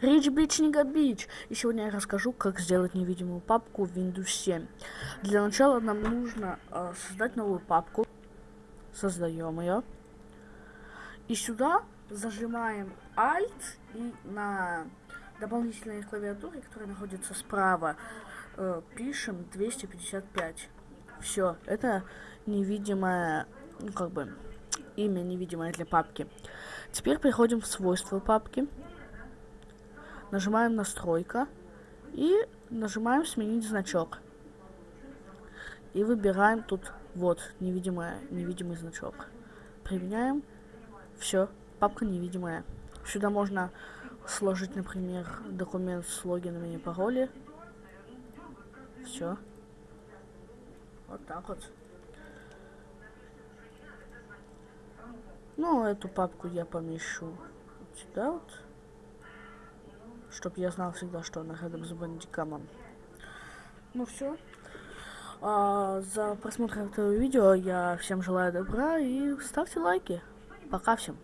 Rich Beach не Beach. И сегодня я расскажу, как сделать невидимую папку в Windows 7. Для начала нам нужно э, создать новую папку. Создаем ее. И сюда зажимаем Alt и на дополнительной клавиатуре, которая находится справа, э, пишем 255. Все, это невидимое, ну как бы, имя невидимое для папки. Теперь переходим в свойства папки. Нажимаем настройка. И нажимаем сменить значок. И выбираем тут вот невидимое, невидимый значок. Применяем. Все, папка невидимая. Сюда можно сложить, например, документ с логинами и пароли. Все. Вот так вот. Ну, эту папку я помещу сюда вот. Чтоб я знал всегда, что она рядом с бандикамом. Ну все. А, за просмотр этого видео я всем желаю добра и ставьте лайки. Пока всем.